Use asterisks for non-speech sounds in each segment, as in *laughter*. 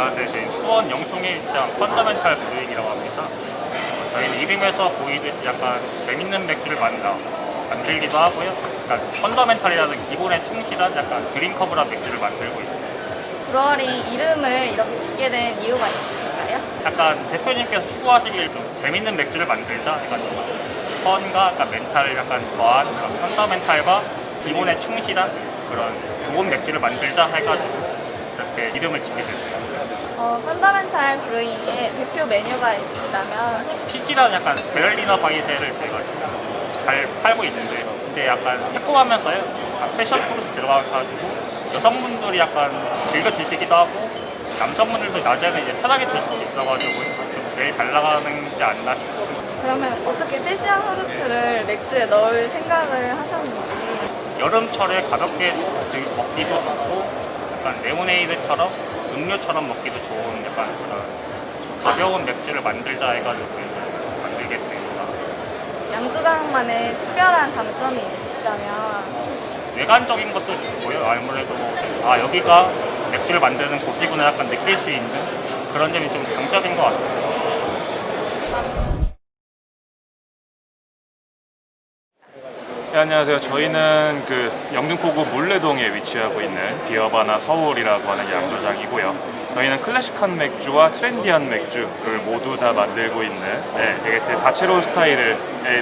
안녕하세요. 수원 영송에 위치한 펀더멘탈 브루잉이라고 합니다. 어, 저희는 이름에서 보이듯이 약간 재밌는 맥주를 만다, 만들기도 하고요. 약간 펀더멘탈이라는 기본에 충실한 약간 드링커블한 맥주를 만들고 있습니다. 브루어리 이름을 이렇게 짓게 된 이유가 있으실까요? 약간 대표님께서 추구하시길 좀 재밌는 맥주를 만들자 해가지고 펀과 약간 멘탈을 약간 더한 그런 펀더멘탈과 기본에 충실한 그런 좋은 맥주를 만들자 해가지고 이렇게 이름을 짓게 됐어요. 어, Fundamental Brewing의 대표 메뉴가 있으시다면 피지라는 약간 Berliner Weisse를 저희가 잘 팔고 있는데 근데 약간 새콤하면서요 약간 패션 프루트 들어가가지고 여성분들이 약간 즐겨 드시기도 하고 남성분들도 낮에는 이제 편하게 드실 수 있어가지고 좀 제일 잘 나가는 게 않나 싶습니다. 그러면 어떻게 패션 프루트를 맥주에 넣을 생각을 하셨는지 여름철에 가볍게 드- 먹기도 좋고 약간 레모네이드처럼 음료처럼 먹기도 좋은 약간 그런 가벼운 맥주를 만들자 해가지고 이제 만들게 됩니다. 양조장만의 특별한 장점이 있으시다면 외관적인 것도 좋고요. 아무래도 아 여기가 맥주를 만드는 곳이구나 약간 느낄 수 있는 그런 점이 좀 장점인 것 같아요. 네, 안녕하세요. 저희는 그 영등포구 문래동에 위치하고 있는 Beervana Seoul이라고 하는 양조장이고요. 저희는 클래식한 맥주와 트렌디한 맥주를 모두 다 만들고 있는 네, 되게 다채로운 스타일의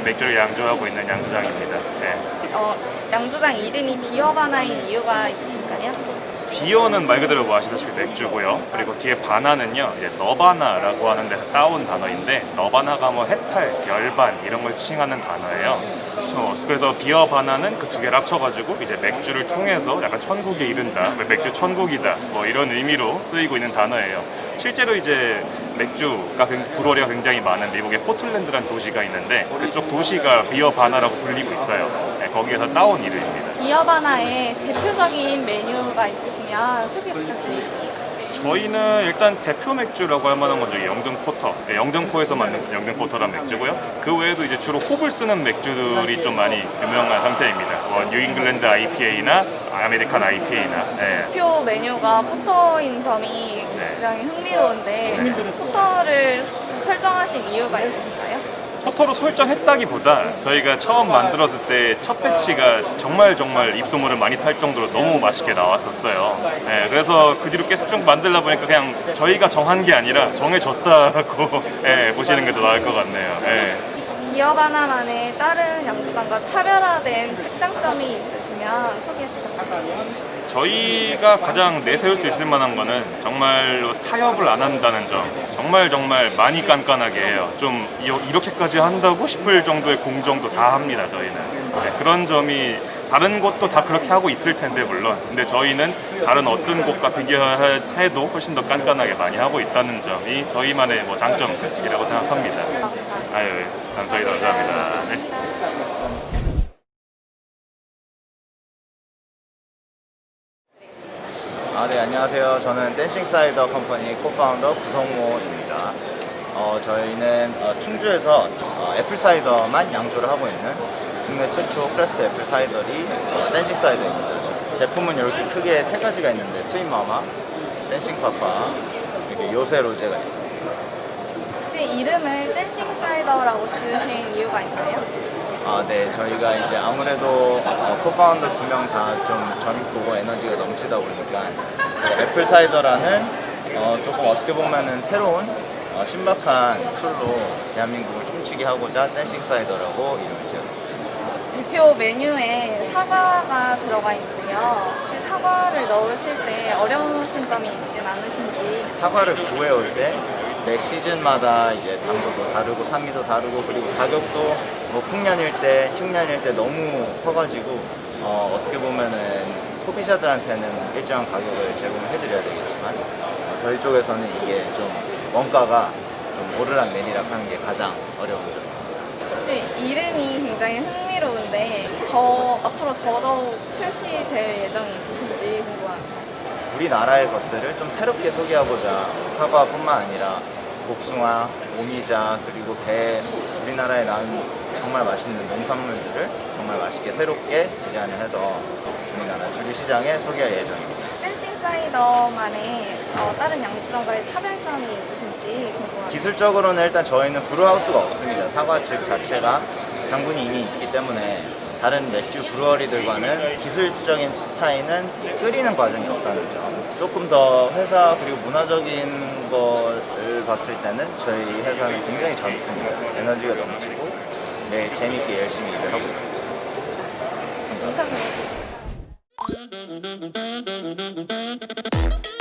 맥주를 양조하고 있는 양조장입니다. 네. 어, 양조장 이름이 비어바나인 이유가 있으실까요? Beer는 말 그대로 뭐 아시다시피 맥주고요. 그리고 뒤에 vana는요, 이제 nirvana라고 하는 데서 따온 단어인데 nirvana가 뭐 해탈, 열반 이런 걸 칭하는 단어예요. 그래서 비어 바나는 그 두 개를 합쳐가지고 이제 맥주를 통해서 약간 천국에 이른다, 뭐 맥주 천국이다, 뭐 이런 의미로 쓰이고 있는 단어예요. 실제로 이제 맥주가 굉- brewery가 굉장히 많은 미국의 포틀랜드라는 도시가 있는데 그쪽 도시가 Beervana라고 불리고 있어요. 네, 거기에서 따온 이름입니다. 비어바나의 대표적인 메뉴가 있으시면 소개 부탁드리겠습니다. 저희는 일단 대표 맥주라고 할 만한 건 저기 영등 porter, 네, 영등포에서 만든 영등 porter란 맥주고요. 그 외에도 이제 주로 홉을 쓰는 맥주들이 좀 많이 유명한 상태입니다. 뭐 New England IPA나 American IPA나. 네. 대표 메뉴가 포터인 점이 네. 굉장히 흥미로운데 네. porter를 설정하신 이유가 있으신가요? porter로 설정했다기보다 저희가 처음 만들었을 때 첫 batch가 정말 정말 입소문을 많이 탈 정도로 너무 맛있게 나왔었어요. 네, 그래서 그 뒤로 계속 쭉 만들다 보니까 그냥 저희가 정한 게 아니라 정해졌다고 네, *laughs* 보시는 게 더 나을 것 같네요. 네. Beervana만의 다른 양조장과 차별화된 특장점이 있으시면 소개 부탁드립니다. 저희가 가장 내세울 수 있을 만한 거는 정말로 타협을 안 한다는 점. 정말 정말 많이 깐깐하게 해요. 좀 이- 이렇게까지 한다고 싶을 정도의 공정도 다 합니다 저희는. 네, 그런 점이 다른 곳도 다 그렇게 하고 있을 텐데 물론. 근데 저희는 다른 어떤 곳과 비교해도 훨씬 더 깐깐하게 많이 하고 있다는 점이 저희만의 뭐 장점이라고 생각합니다. 아유 예. 감사합니다. 감사합니다. 네. 안녕하세요. 저는 Dancing Cider Company co-founder 구성모입니다. 어, 저희는 어, 충주에서 어, apple cider만 양조를 하고 있는 국내 최초 craft apple cidery 어, Dancing Cider입니다. 제품은 이렇게 크게 세 가지가 있는데 Sweet Mama, Dancing Papa, 이렇게 요새로제가 있습니다. 혹시 이름을 Dancing Cider라고 지으신 이유가 있나요? 아, 네. 저희가 이제 아무래도 어, co-founder 두 명 다 좀 젊고 에너지가 넘치다 보니까 그 apple cider라는 어, 조금 어떻게 보면은 새로운 어, 신박한 술로 대한민국을 춤추게 하고자 Dancing Cider라고 이름을 지었습니다. 대표 메뉴에 사과가 들어가. 혹시 사과를 넣으실 때 어려우신 점이 있진 않으신지 사과를 구해올 때 매 시즌마다 이제 당도도 다르고 산미도 다르고 그리고 가격도 뭐 풍년일 때, 흉년일 때 너무 커가지고 어, 어떻게 보면은 소비자들한테는 일정한 가격을 제공을 해드려야 되겠지만 어, 저희 쪽에서는 이게 좀 원가가 좀 오르락 내리락 하는 게 가장 어려운 점. 혹시 이름이 굉장히 흥미로운데 더 앞으로 더더욱 출시될 예정이 있으신지 궁금합니다. 우리나라의 것들을 좀 새롭게 소개하고자 사과뿐만 아니라 복숭아, 오미자 그리고 배 우리나라 우리나라에 나온 정말 맛있는 농산물들을 정말 맛있게 새롭게 디자인을 해서 우리나라 주류 시장에 소개할 예정입니다. 댄싱 사이더만의 어, 다른 양주점과의 차별점이 있으신지 궁금합니다. 기술적으로는 일단 저희는 브루하우스가 없습니다. 사과즙 자체가 당분이 이미 있기 때문에 다른 맥주 브루어리들과는 기술적인 차이는 끓이는 과정이 없다는 점. 조금 더 회사 그리고 문화적인 거를 봤을 때는 저희 회사는 굉장히 젊습니다. 에너지가 넘치고 매일 재밌게 열심히 일을 하고 있습니다. 해주세요.